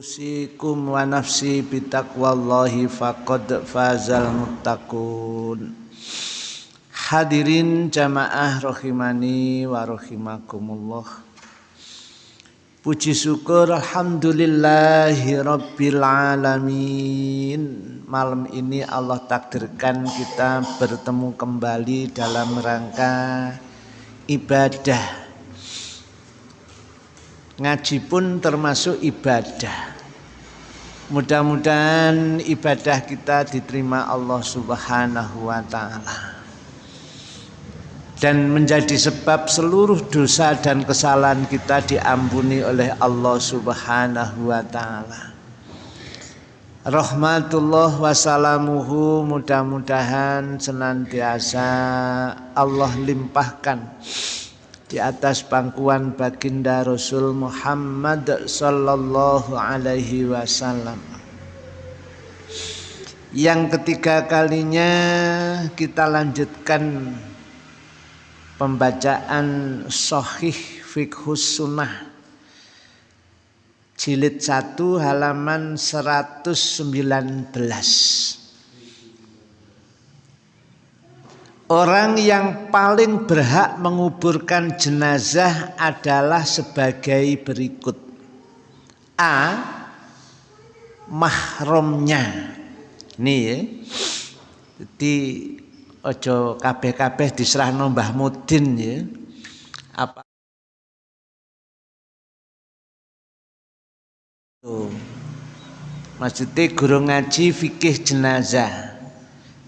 Usikum wa nafsi bitaqwallahi faqad fazal muttaqun. Hadirin jamaah rahimani wa rahimakumullah Puji syukur alhamdulillahi rabbil alamin. Malam ini Allah takdirkan kita bertemu kembali dalam rangka ibadah. Ngaji pun termasuk ibadah Mudah-mudahan ibadah kita diterima Allah Subhanahu wa taala. Dan menjadi sebab seluruh dosa dan kesalahan kita diampuni oleh Allah Subhanahu wa taala. Rahmatullah wassalamuhu mudah-mudahan senantiasa Allah limpahkan di atas pangkuan baginda Rasul Muhammad sallallahu alaihi wasallam. Yang ketiga kalinya kita lanjutkan pembacaan Sahih Fiqhus Sunnah jilid 1 halaman 119. Orang yang paling berhak menguburkan jenazah adalah sebagai berikut. A. Mahromnya. Ini ya. Jadi ojo kabeh-kabeh diserah Mbah Mudin ya. Apa. Maksudnya guru ngaji fikih jenazah.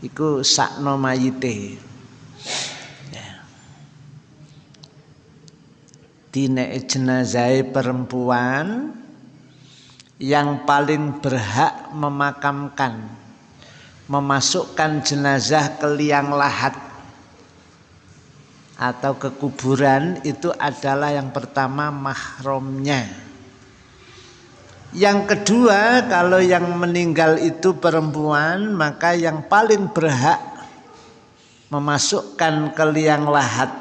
Iku sakno mayite. Dine jenazah perempuan yang paling berhak memakamkan memasukkan jenazah ke liang lahat atau ke kuburan itu adalah yang pertama mahromnya yang kedua kalau yang meninggal itu perempuan maka yang paling berhak memasukkan ke liang lahat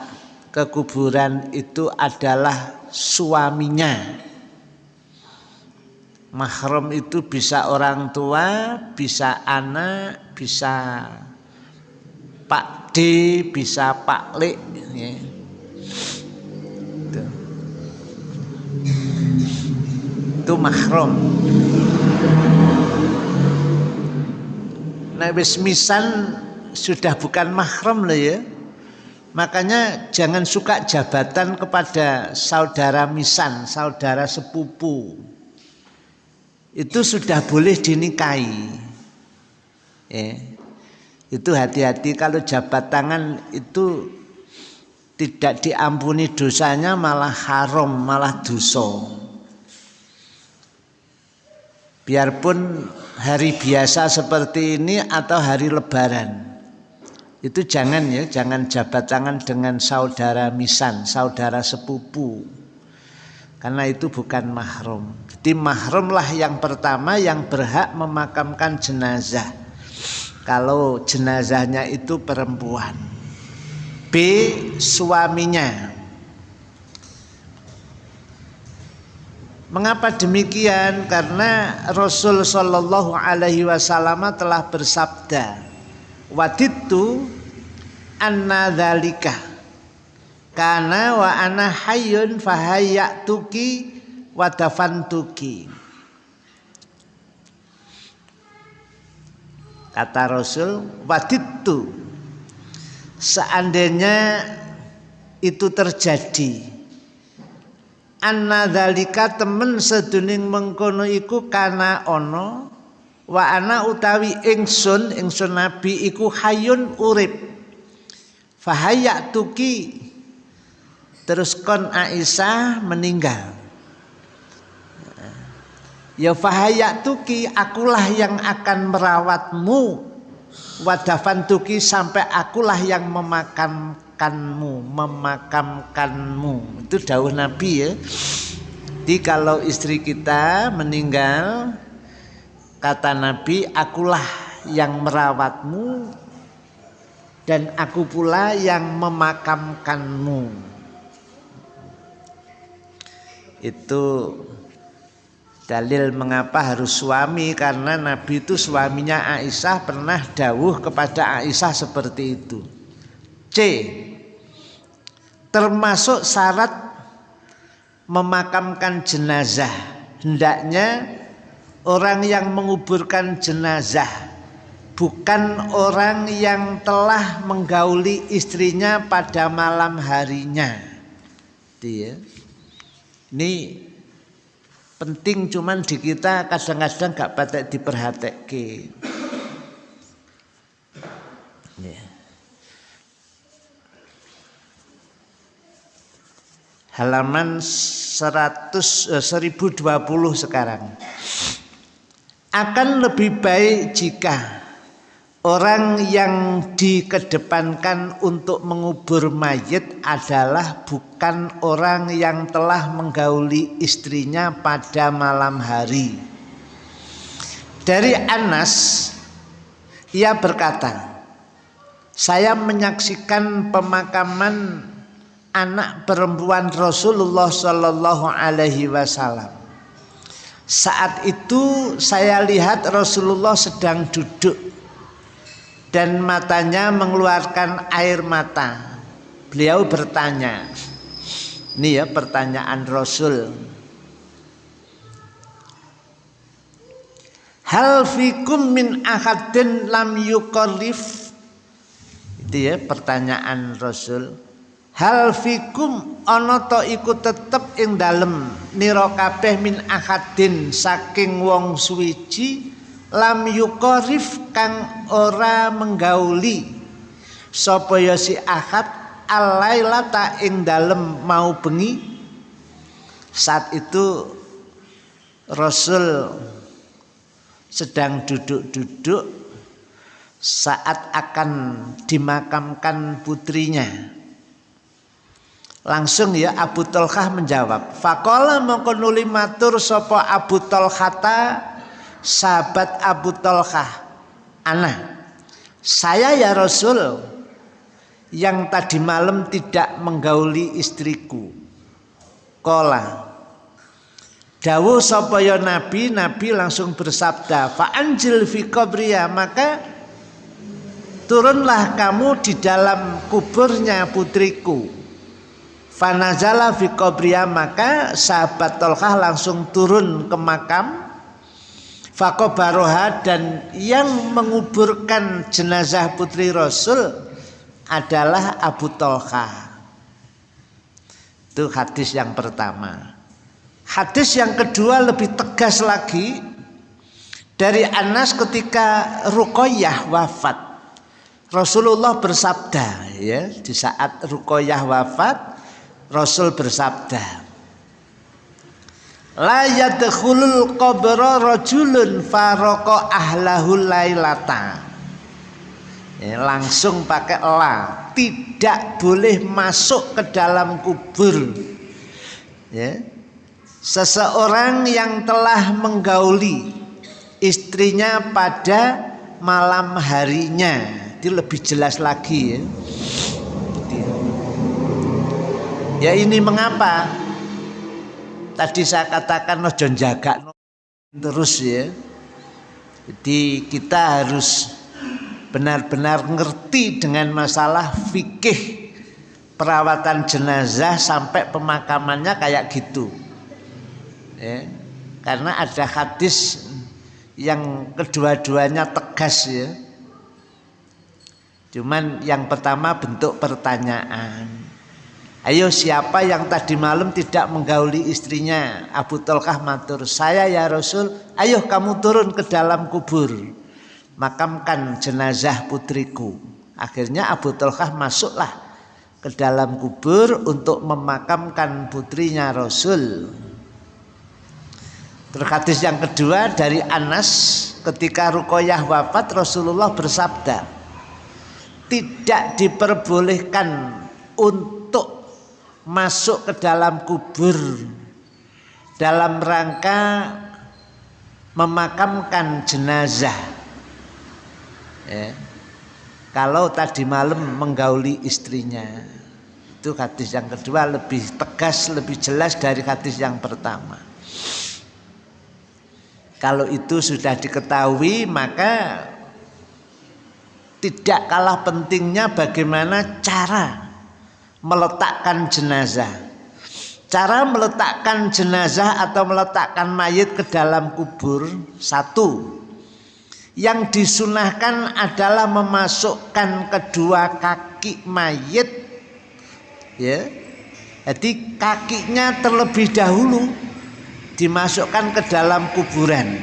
ke kuburan itu adalah suaminya. Mahram itu bisa orang tua, bisa anak, bisa Pak D, bisa Pak Le. Ya. Itu. itu mahram. Nah, sudah bukan mahram loh ya. Makanya jangan suka jabatan kepada saudara misan, saudara sepupu. Itu sudah boleh dinikahi. Ya. Itu hati-hati kalau jabat tangan itu tidak diampuni dosanya malah haram, malah dosa. Biarpun hari biasa seperti ini atau hari lebaran itu jangan ya, jangan jabat tangan dengan saudara misan, saudara sepupu. Karena itu bukan mahrum. Jadi mahrum lah yang pertama yang berhak memakamkan jenazah. Kalau jenazahnya itu perempuan. B. Suaminya. Mengapa demikian? Karena Rasul Shallallahu Alaihi Wasallam telah bersabda, waditu anna dzalika kana wa ana hayyun fahayyatuki wa dafantuki. Kata Rasul waditu seandainya itu terjadi anna dzalika temen seduning mengkono iku kana ono wa ana utawi ingsun ingsun nabi iku hayun urip. Fahayak tuki. Terus kon Aisyah meninggal. Ya fahayak tuki akulah yang akan merawatmu. Wadafan tuki sampai akulah yang memakamkanmu memakamkanmu. Itu dawuh nabi ya. Jadi kalau istri kita meninggal Kata Nabi, akulah yang merawatmu dan aku pula yang memakamkanmu. Itu Dalil mengapa harus suami karena Nabi itu suaminya Aisyah pernah dawuh kepada Aisyah seperti itu. C. Termasuk syarat memakamkan jenazah. Hendaknya orang yang menguburkan jenazah bukan orang yang telah menggauli istrinya pada malam harinya. Dia. Ini penting cuman di kita kadang-kadang gak patek diperhatike. Ya. Halaman 100 eh, 1020 sekarang. Akan lebih baik jika Orang yang dikedepankan untuk mengubur mayit adalah bukan orang yang telah menggauli istrinya pada malam hari. Dari Anas, ia berkata, saya menyaksikan pemakaman anak perempuan Rasulullah Shallallahu Alaihi Wasallam. Saat itu saya lihat Rasulullah sedang duduk dan matanya mengeluarkan air mata. Beliau bertanya, ini ya pertanyaan Rasul. Hal fikum min ahadin lam yukorif Itu ya pertanyaan Rasul. Hal fikum ana to iku tetep ing dalem. Nira kabeh min ahadin saking wong suwiji lam yukorif kang ora menggauli. Sapa ya si ahad alailata ing dalem mau bengi. Saat itu Rasul sedang duduk-duduk saat akan dimakamkan putrinya langsung ya Abu Tolkah menjawab fakola mengkonuli matur sopo Abu Tolkata sahabat Abu Tolkah Ana saya ya Rasul yang tadi malam tidak menggauli istriku. Kola Dawu sopoyo Nabi, Nabi langsung bersabda, Fa'anjil fi qabriya, maka turunlah kamu di dalam kuburnya putriku. Fanazala fi qabriya, maka sahabat Tolkah langsung turun ke makam Fakobaroha dan yang menguburkan jenazah putri Rasul adalah Abu Tolha. Itu hadis yang pertama. Hadis yang kedua lebih tegas lagi dari Anas ketika Ruqayyah wafat. Rasulullah bersabda ya di saat Ruqayyah wafat Rasul bersabda la yadkhulul qabra rajulun faraka ahlahul lailata. Ya, langsung pakai la tidak boleh masuk ke dalam kubur. Ya seseorang yang telah menggauli istrinya pada malam harinya. Itu lebih jelas lagi ya ya ini mengapa? Tadi saya katakan ojo jaga terus ya. Jadi kita harus benar-benar ngerti dengan masalah fikih perawatan jenazah sampai pemakamannya kayak gitu. Ya karena ada hadis yang kedua-duanya tegas ya. Cuman yang pertama bentuk pertanyaan Ayo siapa yang tadi malam tidak menggauli istrinya Abu Tolkah matur Saya ya Rasul Ayo kamu turun ke dalam kubur Makamkan jenazah putriku. Akhirnya Abu Tolkah masuklah ke dalam kubur Untuk memakamkan putrinya Rasul. Terkadis yang kedua dari Anas Ketika Rukoyah wafat Rasulullah bersabda Tidak diperbolehkan untuk masuk ke dalam kubur dalam rangka memakamkan jenazah ya. kalau tadi malam menggauli istrinya itu hadis yang kedua lebih tegas lebih jelas dari hadis yang pertama Kalau itu sudah diketahui maka tidak kalah pentingnya bagaimana cara meletakkan jenazah. Cara meletakkan jenazah atau meletakkan mayat ke dalam kubur satu. Yang disunahkan adalah memasukkan kedua kaki mayat ya. Jadi kakinya terlebih dahulu dimasukkan ke dalam kuburan.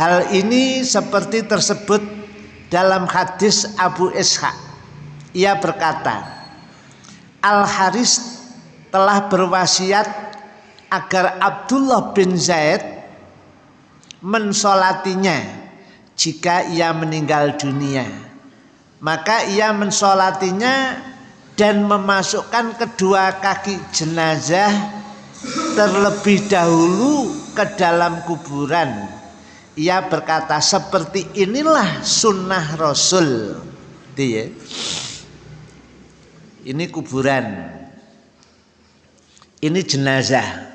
Hal ini seperti tersebut dalam hadis Abu Ishaq. Ia berkata Al Haris telah berwasiat agar Abdullah bin Zaid mensolatinya jika ia meninggal dunia. Maka ia mensolatinya dan memasukkan kedua kaki jenazah terlebih dahulu ke dalam kuburan. Ia berkata seperti inilah sunnah rasul. Dia ini kuburan. Ini jenazah.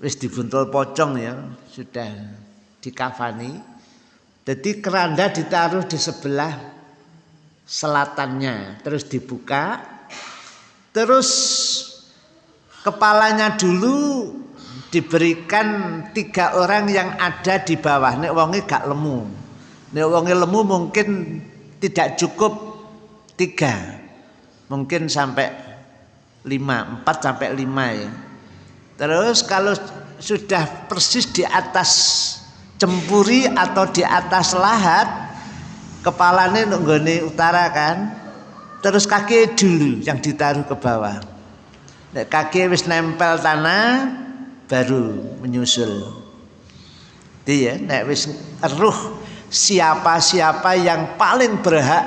Wis dibuntul pocong ya sudah dikafani. Jadi keranda ditaruh di sebelah selatannya. Terus dibuka. Terus kepalanya dulu diberikan tiga orang yang ada di bawah. Nek wonge gak lemu. Nek wonge lemu mungkin tidak cukup tiga mungkin sampai lima empat sampai lima ya Terus kalau sudah persis di atas cempuri atau di atas lahat, kepalanya nunggoni utara kan. Terus kaki dulu yang ditaruh ke bawah. Kaki wis nempel tanah baru menyusul. Dia nek wis eruh siapa-siapa yang paling berhak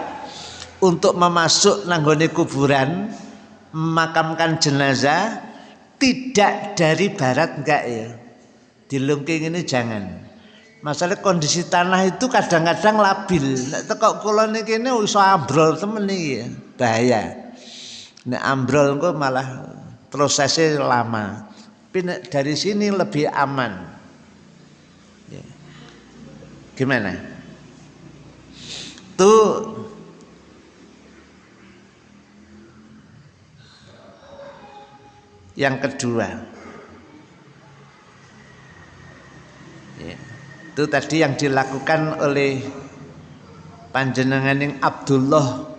untuk memasuk nanggone kuburan memakamkan jenazah tidak dari barat enggak ya? Di Lungking ini jangan. Masalah kondisi tanah itu kadang-kadang labil. Kula niki ini iso ambrol temen iki ya. Bahaya. Nek ambrol engko malah prosesnya lama. Tapi dari sini lebih aman. Ya. gimana? Tuh yang kedua. Ya, itu tadi yang dilakukan oleh panjenengan yang Abdullah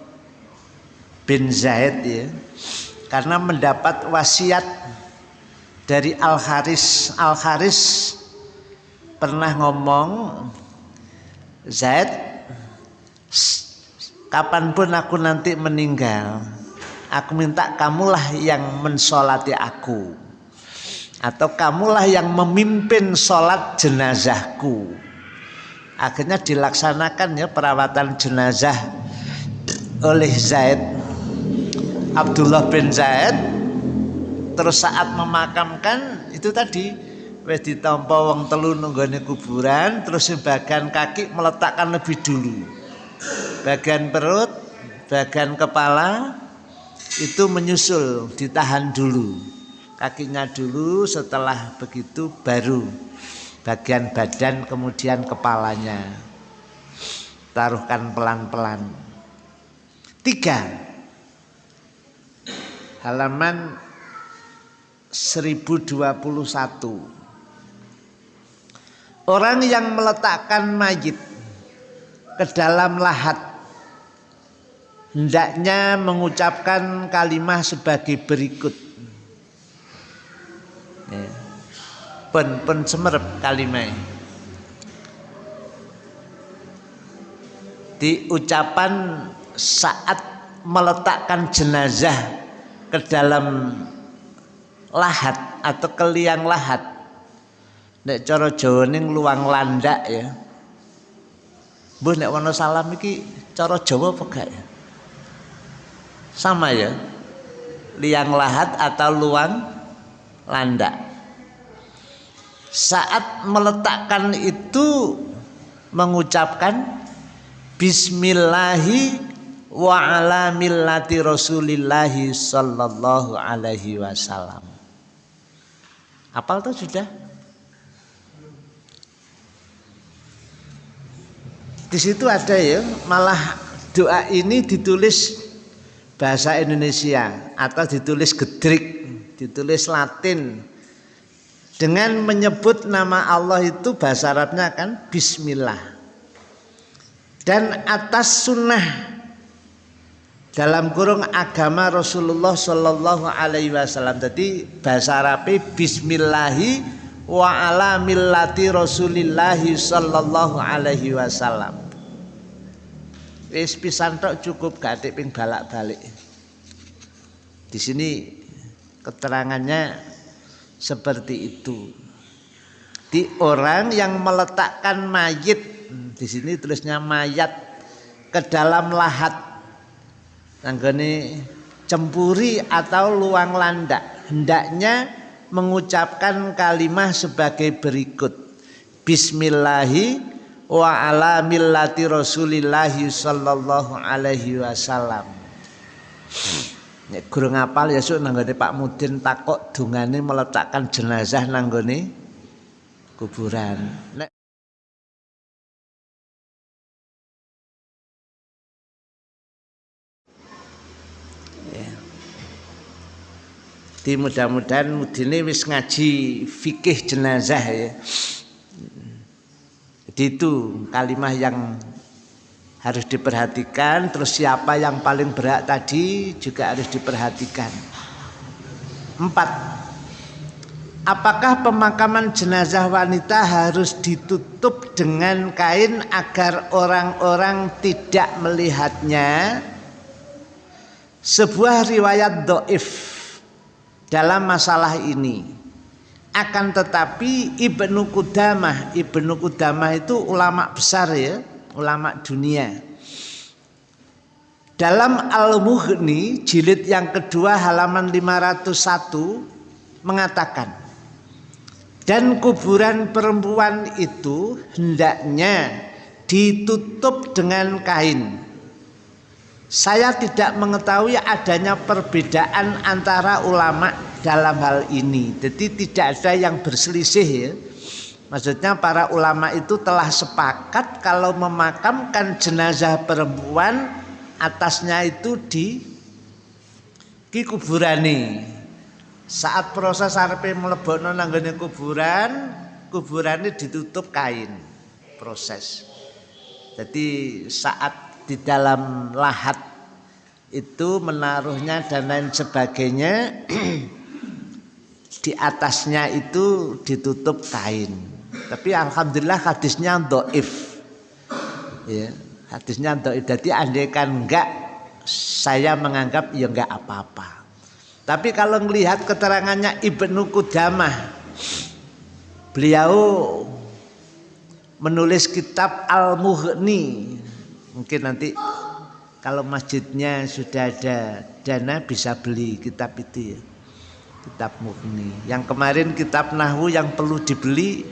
bin Zaid ya. Karena mendapat wasiat dari Al Haris Al Haris pernah ngomong Zaid kapan pun aku nanti meninggal aku minta kamulah yang mensolati aku. Atau kamulah yang memimpin sholat jenazahku. Akhirnya dilaksanakan ya perawatan jenazah oleh Zaid Abdullah bin Zaid. Terus saat memakamkan itu tadi wis ditampa wong telu nunggone kuburan terus bagian kaki meletakkan lebih dulu. Bagian perut bagian kepala itu menyusul ditahan dulu. Kakinya dulu setelah begitu baru bagian badan kemudian kepalanya. Taruhkan pelan-pelan. Tiga. Halaman 1021 orang yang meletakkan mayit ke dalam lahat hendaknya mengucapkan kalimat sebagai berikut. Ya. Pen pen semerep kalimat. Di ucapan saat meletakkan jenazah ke dalam lahat atau ke liang lahat. Nek cara Jawa ning luang landak ya. Mbah nek salam iki cara Jawa apa gak ya? sama ya. Liang lahat atau luang landak saat meletakkan itu mengucapkan bismillahi wa ala millati rasulillahi sallallahu alaihi wasallam. Apal tuh sudah? Di situ ada ya malah doa ini ditulis bahasa Indonesia atau ditulis gedrik ditulis Latin dengan menyebut nama Allah itu bahasa Arabnya kan Bismillah dan atas sunnah dalam kurung agama Rasulullah Shallallahu Alaihi Wasallam. Jadi bahasa Arabnya Bismillahi wa ala millati Rasulillahi Shallallahu Alaihi Wasallam. Wis pisan tok cukup gak ping balak-balik. Di sini keterangannya seperti itu. Di orang yang meletakkan mayit, di sini tulisnya mayat ke dalam lahat nanggone cempuri atau luang landak hendaknya mengucapkan kalimat sebagai berikut Bismillahi wa ala millati Rasulillahi sallallahu alaihi wasallam Nek guru ngapal ya sok nanggone Pak Mudin takok dungane meletakkan jenazah nanggone kuburan. Nek Di mudah-mudahan mudine wis ngaji fikih jenazah ya. Itu kalimah yang harus diperhatikan terus siapa yang paling berat tadi juga harus diperhatikan. Empat. Apakah pemakaman jenazah wanita harus ditutup dengan kain agar orang-orang tidak melihatnya? Sebuah riwayat doif dalam masalah ini. Akan tetapi Ibnu Qudamah, Ibnu Qudamah itu ulama besar ya, ulama dunia. Dalam Al-Mughni jilid yang kedua halaman 501 mengatakan dan kuburan perempuan itu hendaknya ditutup dengan kain saya tidak mengetahui adanya perbedaan antara ulama dalam hal ini. Jadi tidak ada yang berselisih ya. Maksudnya para ulama itu telah sepakat kalau memakamkan jenazah perempuan atasnya itu di di kuburani. Saat proses arepe mlebokno nanggone kuburan, kuburannya ditutup kain. Proses. Jadi saat di dalam lahat itu menaruhnya dan lain sebagainya di atasnya itu ditutup kain. Tapi alhamdulillah hadisnya doif. Ya hadisnya doif. Jadi andaikan enggak saya menganggap ya enggak apa-apa. Tapi kalau melihat keterangannya Ibnu Qudamah beliau menulis kitab Al-Mughni Mungkin nanti kalau masjidnya sudah ada dana bisa beli kitab itu ya. Kitab Mughni. Yang kemarin kitab Nahwu yang perlu dibeli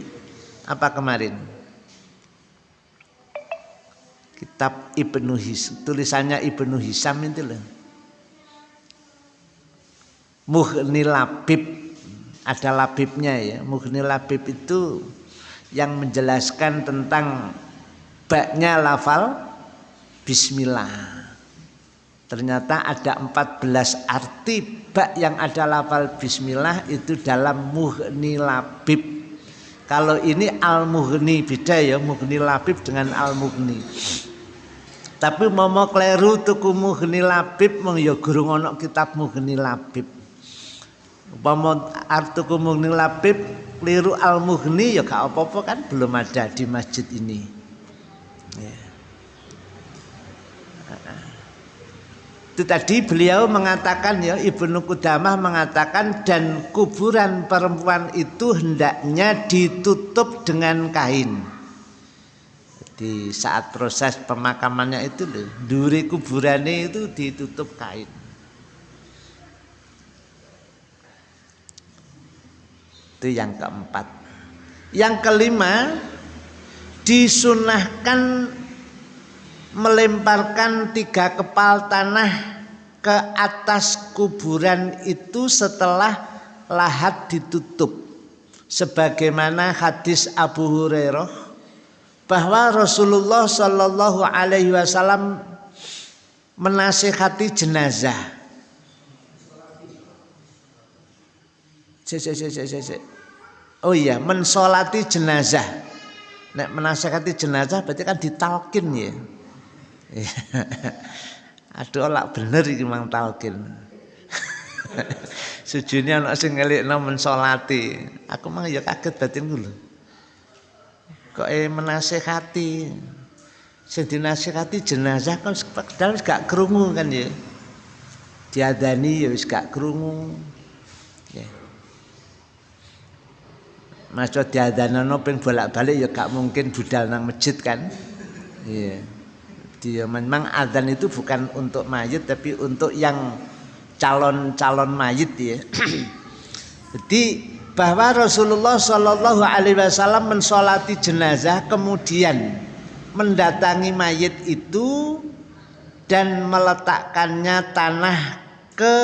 apa kemarin? Kitab Ibnu His, tulisannya Ibnu Hisam itu loh. Mughni Labib ada labibnya ya. Mughni Labib itu yang menjelaskan tentang baknya lafal Bismillah. Ternyata ada 14 arti bak yang ada lafal Bismillah itu dalam Mughni Labib. Kalau ini Al-Mughni beda ya Mughni Labib dengan Al-Mughni. Tapi mau kleru tuku Mughni Labib mong ya guru ngono kitab Mughni Labib. Umpama tuku Mughni Labib keliru Al-Mughni ya gak apa-apa kan belum ada di masjid ini. Itu tadi beliau mengatakan ya Ibnu Qudamah mengatakan dan kuburan perempuan itu hendaknya ditutup dengan kain. Di saat proses pemakamannya itu duri kuburannya itu ditutup kain. Itu yang keempat. Yang kelima disunahkan melemparkan tiga kepal tanah ke atas kuburan itu setelah lahat ditutup sebagaimana hadis Abu Hurairah bahwa Rasulullah Shallallahu Alaihi Wasallam menasihati jenazah. Oh iya, mensolati jenazah. Nek menasihati jenazah berarti kan ditalkin ya. Aduh lak bener iki mang talkin. Sujune ana sing ngelikno mensolati. Aku mah ya kaget batin lho. Kok e menasehati. Sing dinasehati jenazah kan padahal gak krungu kan ya. Diadani ya wis gak krungu. Ya. Masuk diadanono ping bolak-balik ya gak mungkin budal nang masjid kan. Iya. Dia memang adzan itu bukan untuk mayit tapi untuk yang calon-calon mayit ya. Jadi bahwa Rasulullah Shallallahu Alaihi Wasallam mensolati jenazah kemudian mendatangi mayit itu dan meletakkannya tanah ke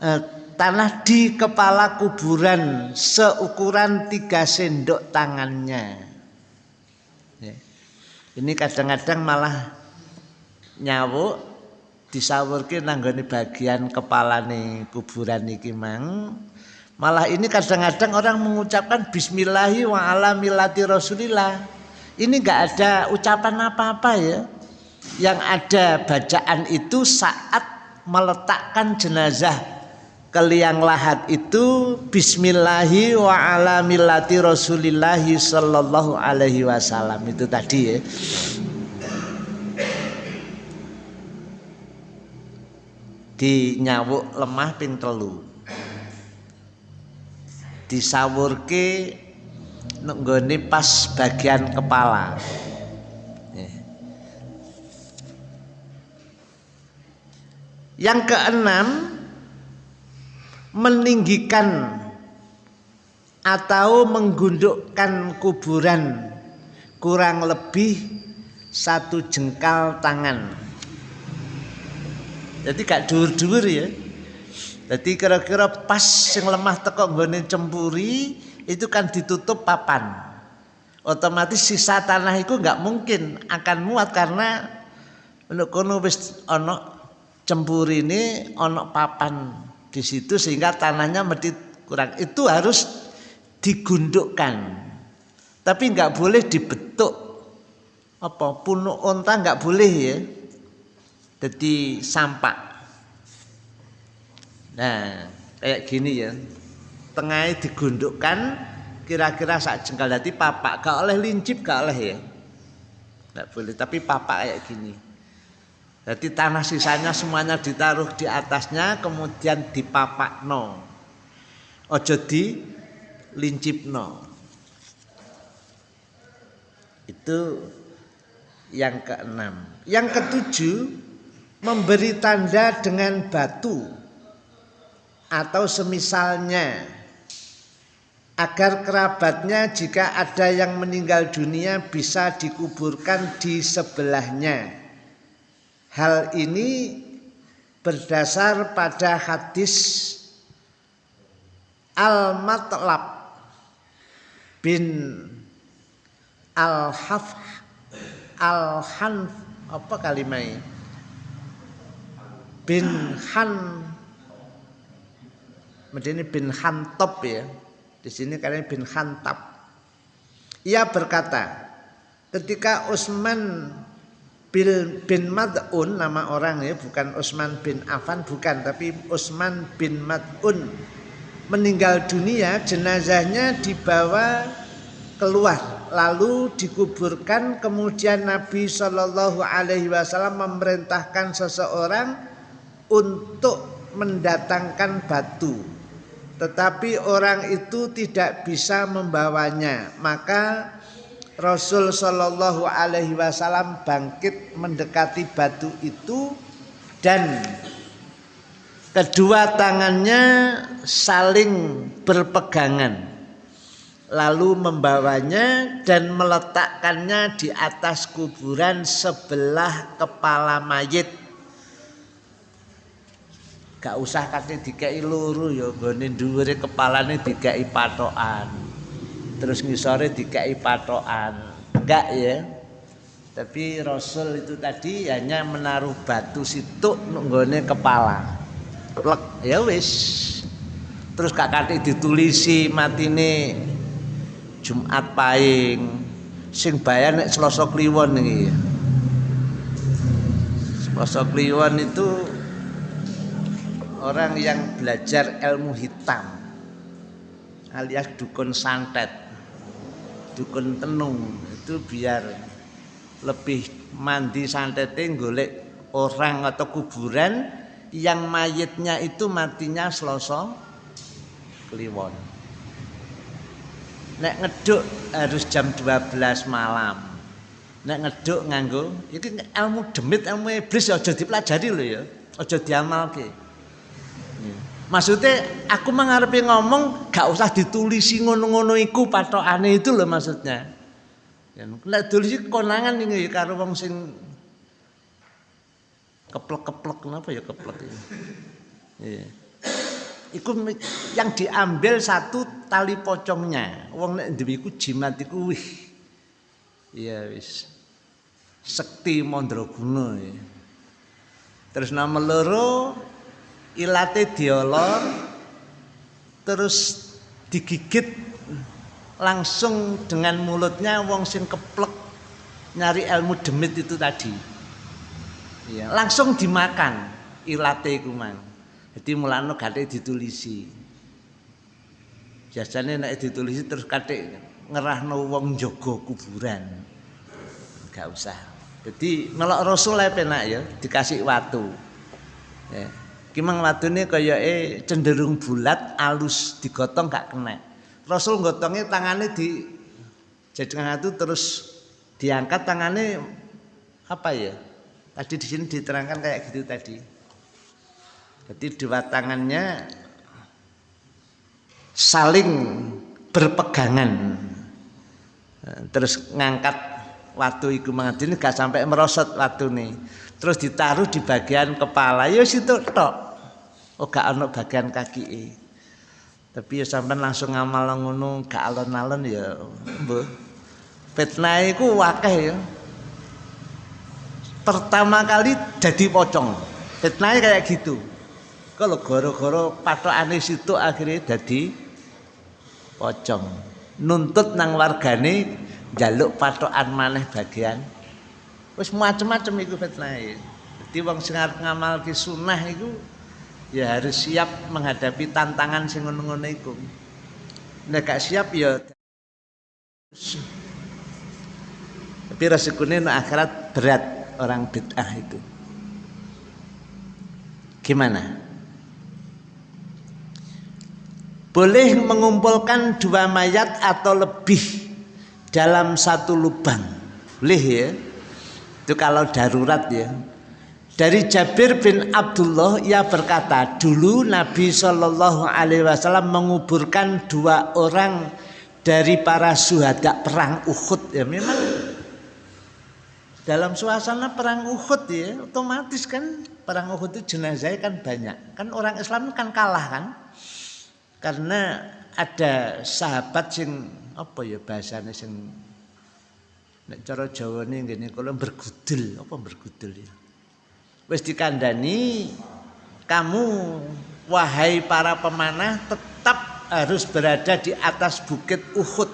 eh, tanah di kepala kuburan seukuran tiga sendok tangannya. Ya. Ini kadang-kadang malah nyawuk disawurke nanggone bagian kepala nih kuburan iki mang. Malah ini kadang-kadang orang mengucapkan bismillahi wa ala millati rasulillah. Ini enggak ada ucapan apa-apa ya. Yang ada bacaan itu saat meletakkan jenazah ke liang lahat itu bismillahi wa ala millati rasulillahi sallallahu alaihi wasallam. Itu tadi ya di nyawuk lemah ping telu. Disawurke nenggone pas bagian kepala. Yang keenam meninggikan atau menggundukkan kuburan kurang lebih satu jengkal tangan jadi gak dur-dur ya. Jadi kira-kira pas yang lemah teko nggone cempuri itu kan ditutup papan. Otomatis sisa tanah itu nggak mungkin akan muat karena menurut kono wis ono cempuri ini ono papan di situ sehingga tanahnya mesti kurang. Itu harus digundukkan. Tapi nggak boleh dibetuk. Apa punuk onta nggak boleh ya jadi sampak. Nah, kayak gini ya. Tengahnya digundukkan kira-kira sak jengkal jadi papak gak oleh lincip gak oleh ya. Gak boleh, tapi papak kayak gini. Jadi tanah sisanya semuanya ditaruh di atasnya kemudian dipapak no. Ojo di lincip no. Itu yang keenam. Yang ketujuh memberi tanda dengan batu atau semisalnya agar kerabatnya jika ada yang meninggal dunia bisa dikuburkan di sebelahnya. Hal ini berdasar pada hadis Al-Matlab bin Al-Haf Al-Hanf apa kalimatnya bin Han Medini bin Hantop ya. Di sini kalian bin Hantab. Ia berkata, ketika Utsman bin, bin Mad'un nama orang ya, bukan Utsman bin Affan bukan, tapi Utsman bin Mad'un meninggal dunia, jenazahnya dibawa keluar lalu dikuburkan kemudian Nabi Shallallahu Alaihi Wasallam memerintahkan seseorang untuk mendatangkan batu. Tetapi orang itu tidak bisa membawanya. Maka Rasul Shallallahu Alaihi Wasallam bangkit mendekati batu itu dan kedua tangannya saling berpegangan lalu membawanya dan meletakkannya di atas kuburan sebelah kepala mayit gak usah kate dikai loro ya nggone dhuwure kepalane dikai patokan. Terus ngisore dikai patokan. Enggak ya. Tapi Rasul itu tadi hanya menaruh batu situ nunggone kepala. Plek ya wis. Terus kakak ditulisi matine Jumat Pahing. Sing bayar nek Selasa Kliwon iki. Selasa Kliwon itu orang yang belajar ilmu hitam alias dukun santet dukun tenung itu biar lebih mandi santetnya golek orang atau kuburan yang mayitnya itu matinya selosong kliwon. Nek ngeduk harus jam 12 malam. Nek ngeduk nganggo ini ilmu demit ilmu iblis aja dipelajari loh ya aja diamalke maksudnya aku mengharapin ngomong gak usah ditulisi ngono-ngono iku patokane itu loh maksudnya Ya, nek dulu konangan ini karo wong sing keplek-keplek kenapa ya keplek ya. Iya. Iku yang diambil satu tali pocongnya. Wong nek duwe iku jimat iku wih. Iya wis. Sekti Mandraguna ya. Terus nama loro ilate diolor terus digigit langsung dengan mulutnya wong sing keplek nyari ilmu demit itu tadi. Ya, langsung dimakan ilate iku mang jadi mulane gate ditulisi. Biasanya nek ditulisi terus kate ngerahno wong jaga kuburan. Gak usah. Jadi melok rasul penak ya dikasih watu. Ya watune kaya eh cenderung bulat alus digotong gak kena Rasul gotongnya tangannya di jadikan itu terus diangkat tangannya apa ya? Tadi di sini diterangkan kayak gitu tadi. Jadi dua tangannya saling berpegangan. Terus ngangkat waktu itu mengadil gak sampai merosot waktu nih. Terus ditaruh di bagian kepala. Ya situ tok. Oh gak ono bagian kaki tapi ya sampai langsung ngamal ngono gak alon-alon ya mbah fitnah iku wakeh ya. Pertama kali jadi pocong. Fitnahnya kayak gitu. Kalau goro-goro patokane situ akhirnya jadi pocong. Nuntut nang wargane jaluk patokan maneh bagian wis macem-macem iku fitnah jadi wong sing arep ngamalke sunah iku ya harus siap menghadapi tantangan sing ngono-ngono iku. Gak siap ya tapi resikonya no akhirat berat orang bid'ah itu. Gimana? Boleh mengumpulkan dua mayat atau lebih dalam satu lubang. Boleh ya. Itu kalau darurat ya. Dari Jabir bin Abdullah ia berkata, dulu Nabi Shallallahu Alaihi Wasallam menguburkan dua orang dari para suhada perang Uhud ya. Memang dalam suasana perang Uhud ya otomatis kan perang Uhud itu jenazahnya kan banyak. Kan orang Islam kan kalah kan? Karena ada sahabat sing apa ya bahasanya sing nek cara Jawa nih gini kalau bergudel. Apa bergudel ya? Wis dikandani kamu wahai para pemanah tetap harus berada di atas bukit Uhud.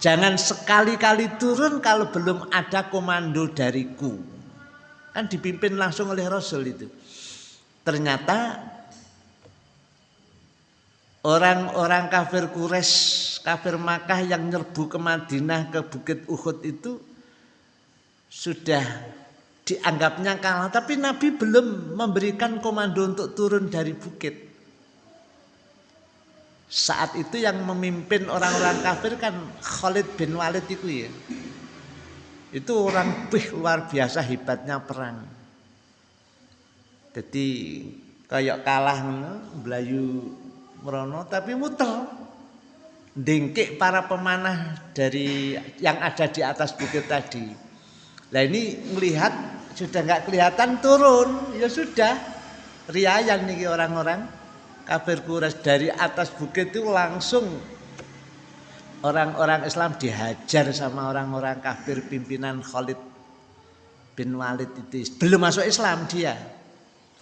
Jangan sekali-kali turun kalau belum ada komando dariku. Kan dipimpin langsung oleh Rasul itu. Ternyata orang-orang kafir Quraisy kafir Makkah yang nyerbu ke Madinah ke bukit Uhud itu sudah dianggapnya kalah. Tapi Nabi belum memberikan komando untuk turun dari bukit. Saat itu yang memimpin orang-orang kafir kan Khalid bin Walid itu ya. Itu orang bih luar biasa hebatnya perang. Jadi kayak kalah belayu merono tapi muter dengkik para pemanah dari yang ada di atas bukit tadi. Nah ini melihat sudah nggak kelihatan turun. Ya sudah. Riayan nih orang-orang. Kafir kuras dari atas bukit itu langsung orang-orang Islam dihajar sama orang-orang kafir pimpinan Khalid bin Walid itu. Belum masuk Islam dia.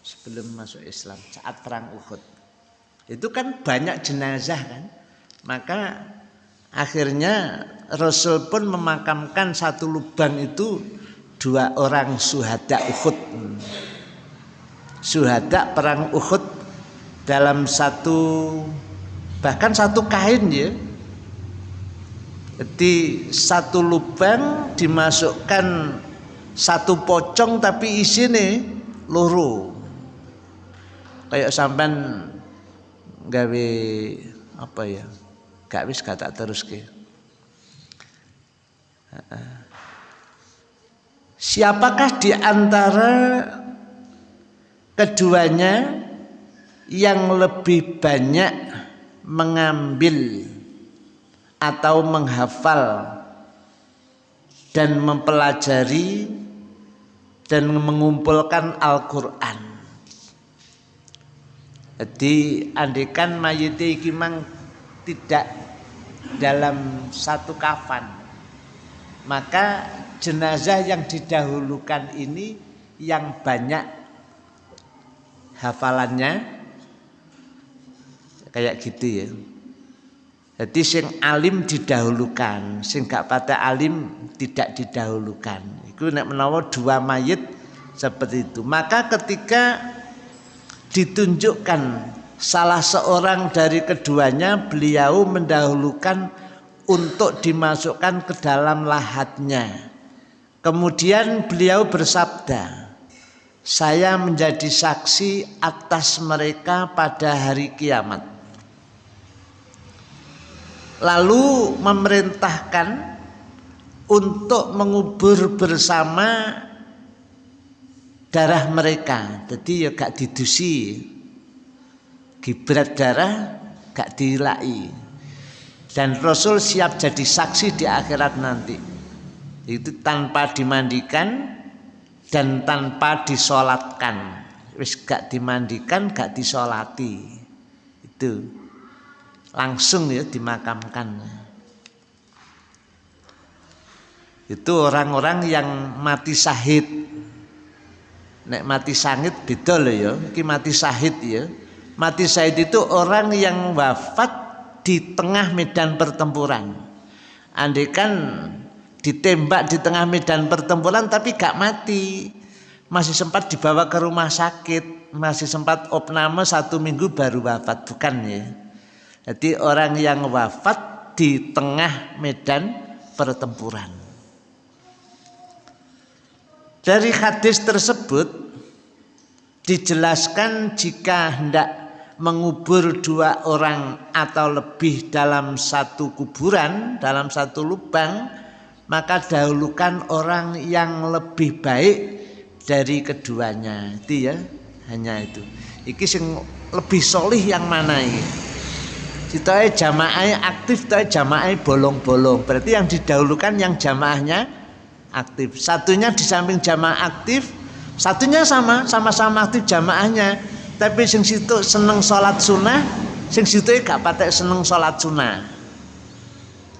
Sebelum masuk Islam saat perang Uhud itu kan banyak jenazah kan? Maka akhirnya Rasul pun memakamkan satu lubang itu dua orang suhada Uhud. Suhada perang Uhud dalam satu bahkan satu kain ya. Jadi satu lubang dimasukkan satu pocong tapi isinya loro kayak sampai gawe apa ya gak wis kata terus ke siapakah di antara keduanya yang lebih banyak mengambil atau menghafal dan mempelajari dan mengumpulkan Al-Quran. Jadi andikan mayit iki mang tidak dalam satu kafan, maka jenazah yang didahulukan ini yang banyak hafalannya kayak gitu ya. Jadi sing alim didahulukan, sing gak pada alim tidak didahulukan. Itu nek menawa dua mayit seperti itu. Maka ketika ditunjukkan salah seorang dari keduanya, beliau mendahulukan untuk dimasukkan ke dalam lahatnya. Kemudian beliau bersabda, saya menjadi saksi atas mereka pada hari kiamat lalu memerintahkan untuk mengubur bersama darah mereka. Jadi ya gak didusi. Gibrat darah gak dilai. Dan Rasul siap jadi saksi di akhirat nanti. Itu tanpa dimandikan dan tanpa disolatkan. Wis gak dimandikan gak disolati. Itu. Langsung ya dimakamkan. Itu orang-orang yang mati sahid. Nek mati sangit beda loh ya, iki mati sahid ya. Mati sahid itu orang yang wafat di tengah medan pertempuran. Andaikan ditembak di tengah medan pertempuran tapi gak mati. Masih sempat dibawa ke rumah sakit, masih sempat opname satu minggu baru wafat, bukan ya. Jadi orang yang wafat di tengah medan pertempuran. Dari hadis tersebut dijelaskan jika hendak mengubur dua orang atau lebih dalam satu kuburan, dalam satu lubang, maka dahulukan orang yang lebih baik dari keduanya. Itu ya, hanya itu. Iki sing lebih solih yang mana ini? Sitoe jamaah aktif, toh jamaah bolong-bolong. Berarti yang didahulukan yang jamaahnya aktif. Satunya di samping jamaah aktif, satunya sama, sama-sama aktif jamaahnya. Tapi sing situ seneng sholat sunnah, sing situ gak patek seneng sholat sunnah.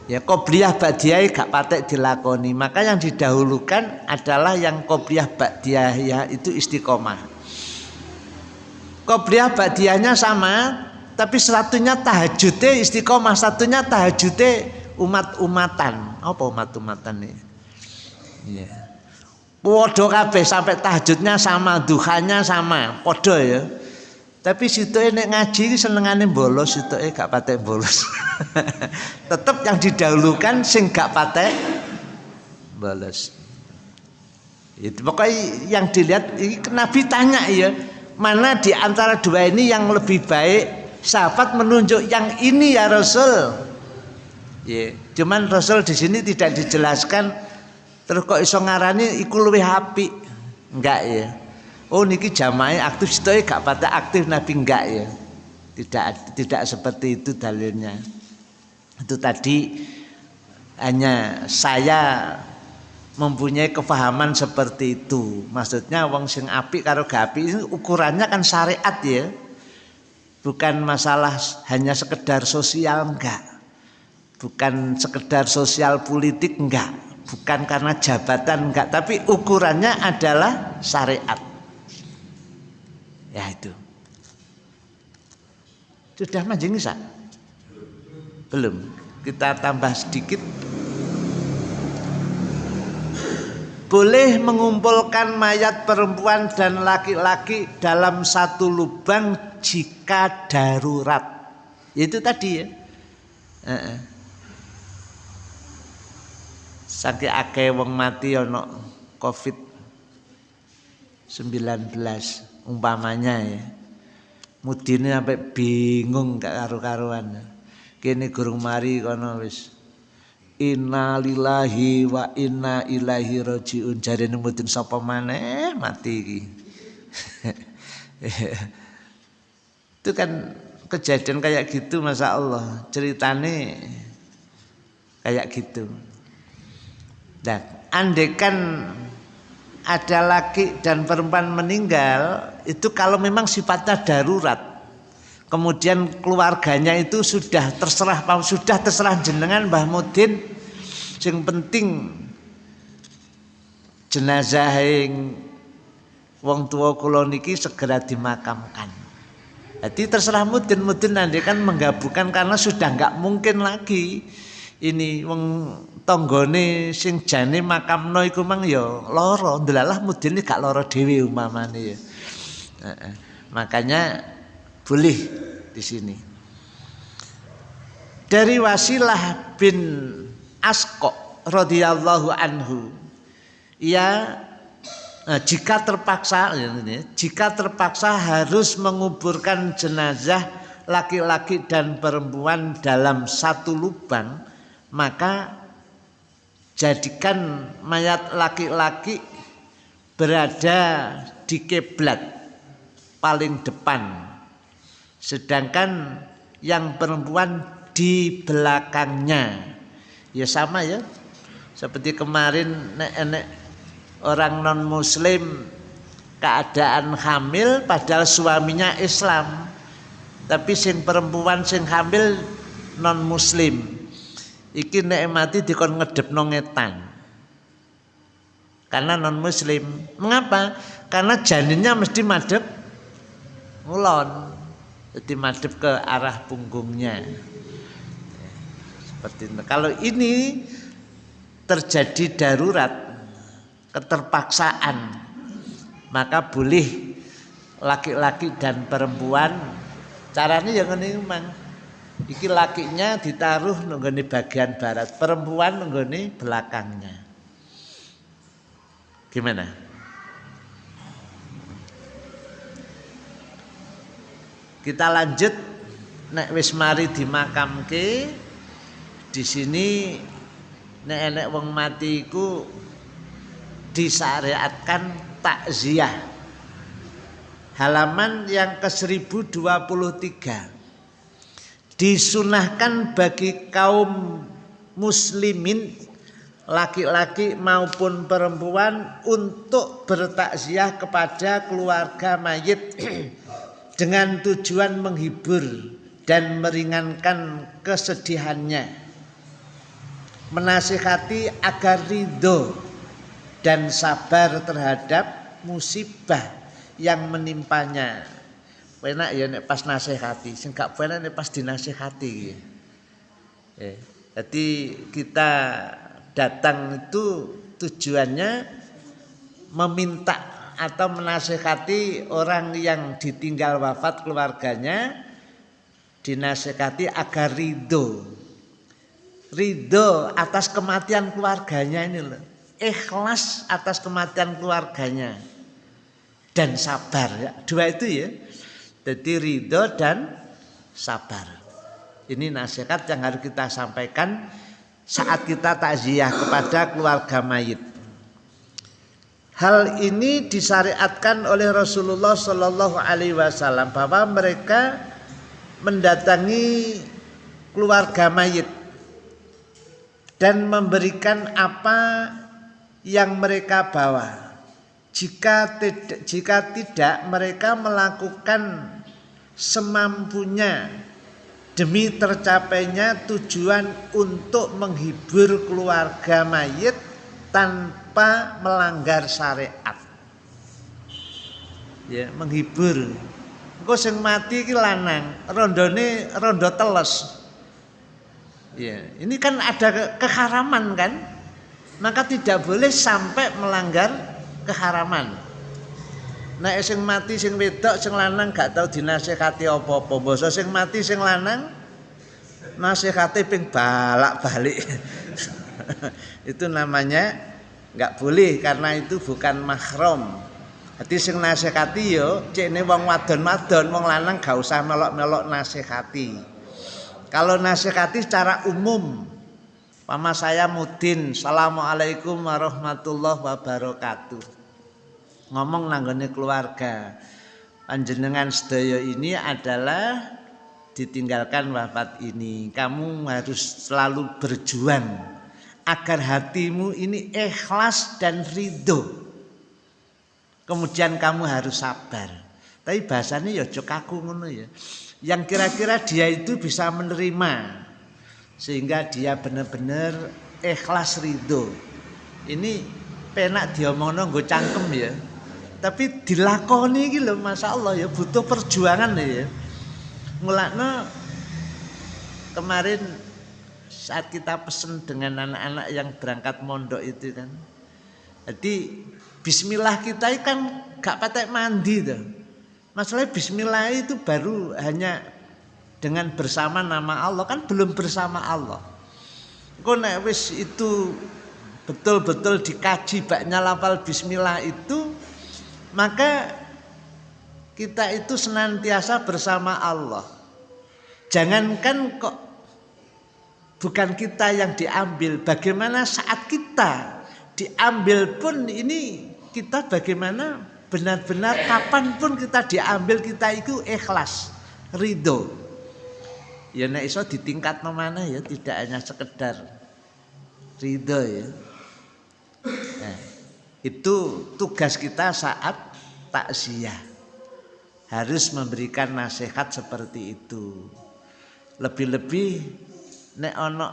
Ya qobliyah ba'diyah gak patek dilakoni. Maka yang didahulukan adalah yang qobliyah ba'diyah ya itu istiqomah. Qobliyah ba'diyahnya sama, tapi satunya tahajudnya istiqomah satunya tahajudnya umat-umatan apa umat-umatan nih ya podo kabeh sampai tahajudnya sama duhanya sama. Podo ya. Tapi situ ini ngaji senengane bolos situ gak patek bolos. Tetap yang didahulukan sing gak patek bolos. Itu pokoknya yang dilihat ini Nabi tanya ya mana di antara dua ini yang lebih baik sahabat menunjuk yang ini ya Rasul. Ya, cuman Rasul di sini tidak dijelaskan terus kok iso ngarani iku luwih apik. Enggak ya. Oh niki jamaah aktif itu gak pada aktif Nabi enggak ya. Tidak tidak seperti itu dalilnya. Itu tadi hanya saya mempunyai kefahaman seperti itu. Maksudnya wong sing apik karo gak apik ukurannya kan syariat ya bukan masalah hanya sekedar sosial enggak bukan sekedar sosial politik enggak bukan karena jabatan enggak. Tapi ukurannya adalah syariat. Ya itu. Sudah bisa belum. Kita tambah sedikit. Boleh mengumpulkan mayat perempuan dan laki-laki dalam satu lubang jika darurat. Itu tadi ya saking akeh wong mati ana covid 19 umpamanya ya. Mudine sampai bingung gak karu-karuan. Kene gurung mari kono wis. Inna lillahi wa inna ilaihi rajiun. Jarene mboten sapa maneh? Mati iki. Itu kan kejadian kayak gitu masa Allah. Ceritane kayak gitu. Dan andekan ada laki dan perempuan meninggal itu kalau memang sifatnya darurat kemudian keluarganya itu sudah terserah sudah terserah jenengan Mbah Mudin sing penting jenazah yang wong tua kula niki segera dimakamkan. Jadi terserah Mudin Mudin nanti kan menggabungkan karena sudah nggak mungkin lagi ini wong tonggone sing jane makamno iku mang ya lara ndelalah Mudin gak lara dhewe umamane ya. Makanya boleh di sini. Dari Wasilah bin Asko radhiyallahu anhu, ia nah, jika terpaksa jika terpaksa harus menguburkan jenazah laki-laki dan perempuan dalam satu lubang, maka jadikan mayat laki-laki berada di kiblat paling depan. Sedangkan yang perempuan di belakangnya. Ya sama ya. Seperti kemarin nek-nek orang non muslim keadaan hamil padahal suaminya Islam. Tapi sing perempuan sing hamil non muslim iki nek mati dikon ngedep nongetan karena non muslim mengapa? Karena janinnya mesti madep ngulon. Jadi madep ke arah punggungnya. Seperti itu. Kalau ini terjadi darurat keterpaksaan maka boleh laki-laki dan perempuan. Caranya yang ini memang iki lakinya ditaruh nenggone bagian barat perempuan nenggone belakangnya gimana Kita lanjut nek wis mari dimakamke di sini nek enek wong mati iku disyariatkan takziah. Halaman yang ke 1023. Disunahkan bagi kaum muslimin laki-laki maupun perempuan untuk bertakziah kepada keluarga mayit dengan tujuan menghibur dan meringankan kesedihannya. Menasihati agar ridho dan sabar terhadap musibah yang menimpanya enak ya nek pas nasihati. Sing gak enak nek pas dinasihati eh, jadi kita datang itu tujuannya meminta atau menasehati orang yang ditinggal wafat keluarganya dinasehati agar ridho. Ridho atas kematian keluarganya ini loh. Ikhlas atas kematian keluarganya. Dan sabar ya. Dua itu ya jadi ridho dan sabar ini nasihat yang harus kita sampaikan saat kita takziah kepada keluarga mayit Hal ini disyariatkan oleh Rasulullah Shallallahu Alaihi Wasallam bahwa mereka mendatangi keluarga mayit dan memberikan apa yang mereka bawa. Jika tidak, jika tidak mereka melakukan semampunya demi tercapainya tujuan untuk menghibur keluarga mayit tanpa melanggar syariat. Ya, menghibur. Engko sing mati iki lanang, rondone rondo teles. Ya, ini kan ada keharaman kan? Maka tidak boleh sampai melanggar keharaman. Nek sing mati sing wedok sing lanang gak tau dinasehati apa-apa. Basa sing mati sing lanang nasihati ping balak-balik. itu namanya nggak boleh karena itu bukan mahram. Hati sing nasihati yo cekne wong wadon-wadon wong lanang gak usah melok-melok nasihati. Kalau nasihati secara umum Mama saya Mudin, Assalamualaikum warahmatullahi wabarakatuh ngomong nanggone keluarga. Panjenengan sedaya ini adalah ditinggalkan wafat ini. Kamu harus selalu berjuang agar hatimu ini ikhlas dan ridho. Kemudian kamu harus sabar. Tapi bahasanya ya cok aku ngono ya. Yang kira-kira dia itu bisa menerima. Sehingga dia benar-benar ikhlas ridho. Ini penak diomongno nggo cangkem ya tapi dilakoni iki lho masyaallah ya butuh perjuangan ya ngulakno kemarin saat kita pesen dengan anak-anak yang berangkat mondok itu kan jadi bismillah kita kan gak patek mandi tuh masalahnya bismillah itu baru hanya dengan bersama nama Allah kan belum bersama Allah. Kok nek wis itu betul-betul dikaji baknya lafal bismillah itu maka kita itu senantiasa bersama Allah. Jangankan kok bukan kita yang diambil, bagaimana saat kita diambil pun ini kita bagaimana benar-benar kapan pun kita diambil kita itu ikhlas, ridho. Ya nek iso di tingkat mana ya tidak hanya sekedar ridho ya. Itu tugas kita saat takziah. Harus memberikan nasihat seperti itu. Lebih-lebih nek ono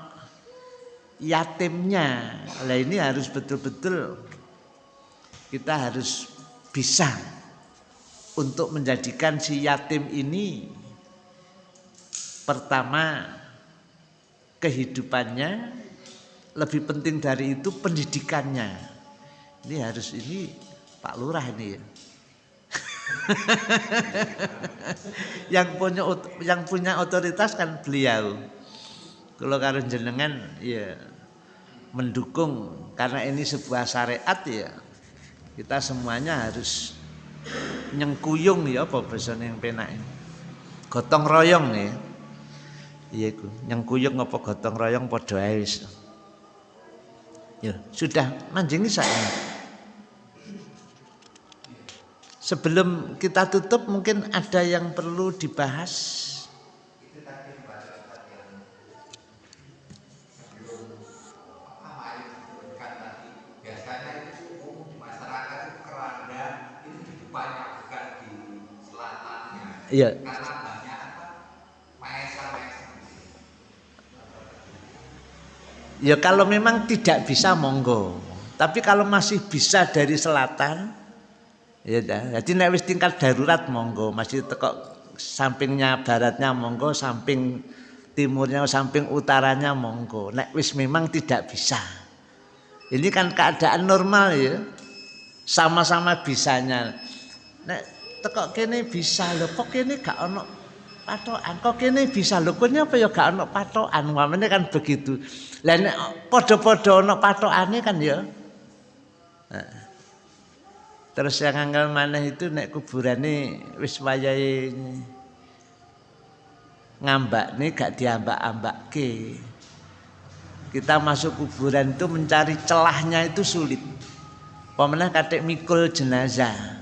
yatimnya. Lah ini harus betul-betul kita harus bisa untuk menjadikan si yatim ini pertama kehidupannya lebih penting dari itu pendidikannya ini harus ini Pak Lurah ini ya. yang punya yang punya otoritas kan beliau. Kalau karo jenengan ya mendukung karena ini sebuah syariat ya. Kita semuanya harus nyengkuyung ya apa bahasa yang penak ini. Gotong royong ya. Iya iku, nyengkuyung apa gotong royong padha ae Ya, sudah manjing saya. Sebelum kita tutup mungkin ada yang perlu dibahas. Iya. Ya kalau memang tidak bisa monggo. Tapi kalau masih bisa dari selatan, Ya jadi nek wis tingkat darurat monggo, masih teko sampingnya baratnya monggo, samping timurnya, samping utaranya monggo. Nek wis memang tidak bisa. Ini kan keadaan normal ya. Sama-sama bisanya. Nek teko kene bisa lho, kok kene gak ono patokan. Kok kene bisa lho, kene apa ya gak ono patokan. Mamane kan begitu. Lah nek padha-padha ono patokane kan ya. Nah. Terus yang anggal mana itu nek kuburane wis wayahe ngambak nih gak diambak-ambak ke. Kita masuk kuburan itu mencari celahnya itu sulit. Pemenang kadek mikul jenazah.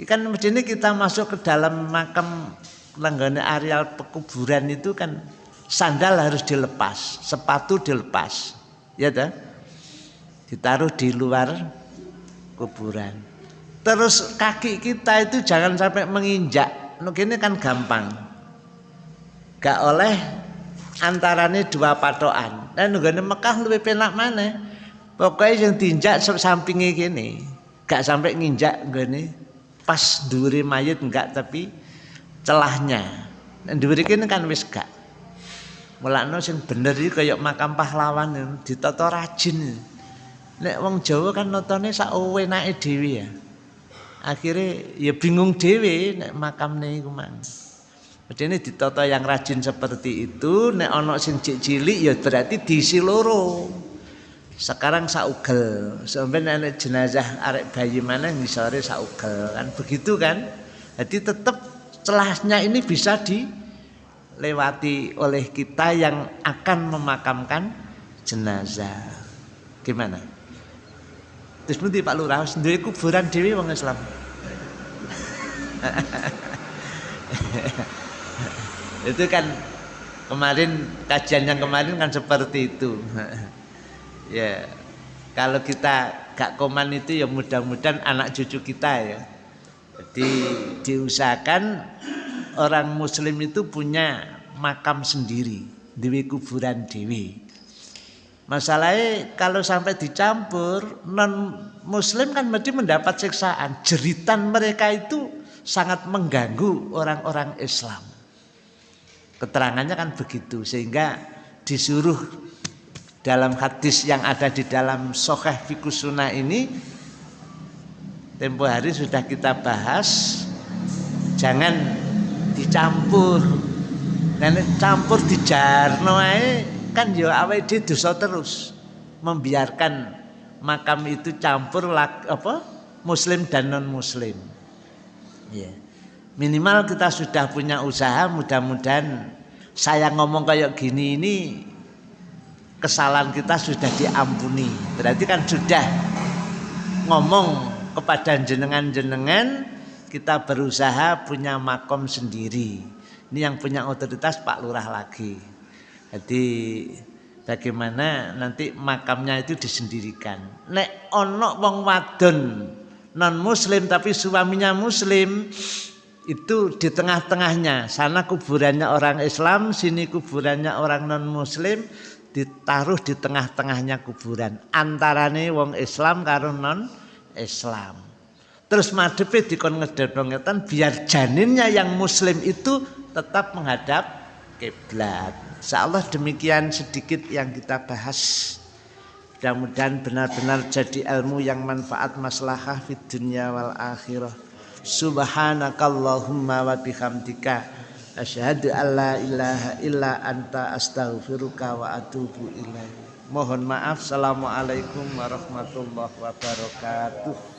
Ikan ini kita masuk ke dalam makam langgane areal pekuburan itu kan sandal harus dilepas, sepatu dilepas. Ya dah. Ditaruh di luar kuburan. Terus kaki kita itu jangan sampai menginjak. Ini kan gampang. gak oleh antarane dua patokan. Dan nggone Mekah lebih penak mana? Pokoknya yang tinjak sampingnya gini, gak sampai nginjak gini pas duri mayat enggak tapi celahnya. Dan duri ini kan wis gak. Mulakno sing bener iki kaya makam pahlawan ditata rajin. Nek wong Jawa kan notone sak ewenake dhewe ya. Akhirnya ya bingung dhewe nek makamne iku mang. Medene ditata yang rajin seperti itu, nek ana sing cilik ya berarti diisi loro. Sekarang saugel, sampai nek jenazah arek bayi mana ngisore saugel kan begitu kan. Jadi tetap celahnya ini bisa di lewati oleh kita yang akan memakamkan jenazah. Gimana? Terus nanti Pak Lurah sendiri kuburan dewi wong Islam. itu kan kemarin kajian yang kemarin kan seperti itu. ya kalau kita gak koman itu ya mudah-mudahan anak cucu kita ya. Jadi diusahakan orang muslim itu punya makam sendiri dewi kuburan dewi masalahnya kalau sampai dicampur non muslim kan mesti mendapat siksaan. Jeritan mereka itu sangat mengganggu orang-orang Islam. Keterangannya kan begitu sehingga disuruh dalam hadis yang ada di dalam Soheh Fikusuna ini tempo hari sudah kita bahas jangan dicampur. Dan campur dijarno kan ya awake dhewe dosa terus membiarkan makam itu campur apa muslim dan non muslim ya minimal kita sudah punya usaha mudah-mudahan saya ngomong kayak gini ini kesalahan kita sudah diampuni berarti kan sudah ngomong kepada jenengan-jenengan kita berusaha punya makom sendiri. Ini yang punya otoritas Pak Lurah lagi. Jadi bagaimana nanti makamnya itu disendirikan. Nek ono wong wadon non muslim tapi suaminya muslim itu di tengah-tengahnya sana kuburannya orang Islam sini kuburannya orang non muslim ditaruh di tengah-tengahnya kuburan antarane wong Islam karo non Islam terus madepe dikon ngedepno ngeten biar janinnya yang muslim itu tetap menghadap kiblat. Insyaallah demikian sedikit yang kita bahas. Mudah-mudahan benar-benar jadi ilmu yang manfaat maslahah fid dunya wal akhirah. Subhanakallahumma wa bihamdika asyhadu an la ilaha illa anta astaghfiruka wa atubu ilaik. Mohon maaf. Assalamualaikum warahmatullahi wabarakatuh.